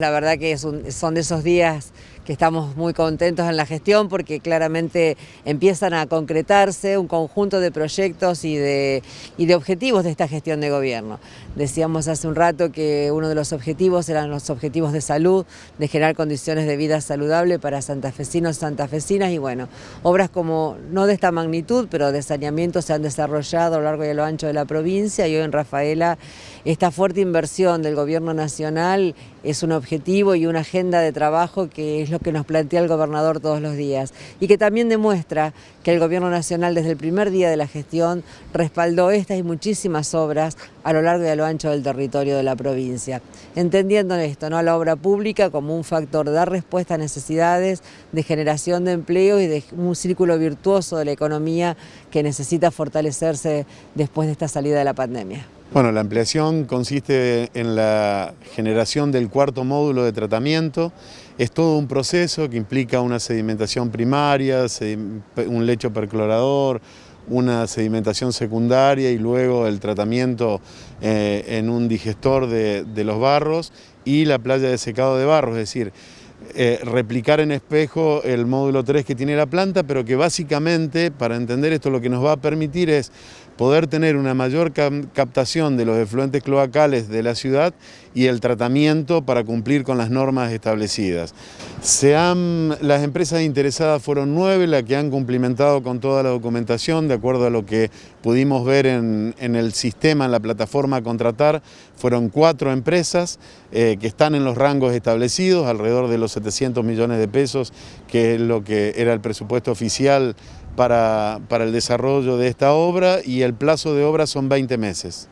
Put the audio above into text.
La verdad que son de esos días que estamos muy contentos en la gestión porque claramente empiezan a concretarse un conjunto de proyectos y de, y de objetivos de esta gestión de gobierno. Decíamos hace un rato que uno de los objetivos eran los objetivos de salud, de generar condiciones de vida saludable para santafesinos santafesinas y bueno, obras como, no de esta magnitud, pero de saneamiento se han desarrollado a lo largo y a lo ancho de la provincia y hoy en Rafaela esta fuerte inversión del gobierno nacional es un objetivo y una agenda de trabajo que es lo que nos plantea el gobernador todos los días y que también demuestra que el gobierno nacional desde el primer día de la gestión respaldó estas y muchísimas obras a lo largo y a lo ancho del territorio de la provincia, entendiendo esto, ¿no? a la obra pública como un factor de dar respuesta a necesidades de generación de empleo y de un círculo virtuoso de la economía que necesita fortalecerse después de esta salida de la pandemia. Bueno, la ampliación consiste en la generación del cuarto módulo de tratamiento. Es todo un proceso que implica una sedimentación primaria, un lecho perclorador, una sedimentación secundaria y luego el tratamiento eh, en un digestor de, los barros y la playa de secado de barros, es decir, eh, replicar en espejo el módulo 3 que tiene la planta, pero que básicamente, para entender esto, lo que nos va a permitir es poder tener una mayor captación de los efluentes cloacales de la ciudad y el tratamiento para cumplir con las normas establecidas. Se las empresas interesadas fueron nueve las que han cumplimentado con toda la documentación, de acuerdo a lo que pudimos ver en, el sistema, en la plataforma a contratar, fueron cuatro empresas eh, que están en los rangos establecidos, alrededor de los 700 millones de pesos, que es lo que era el presupuesto oficial para, para el desarrollo de esta obra y el plazo de obra son 20 meses.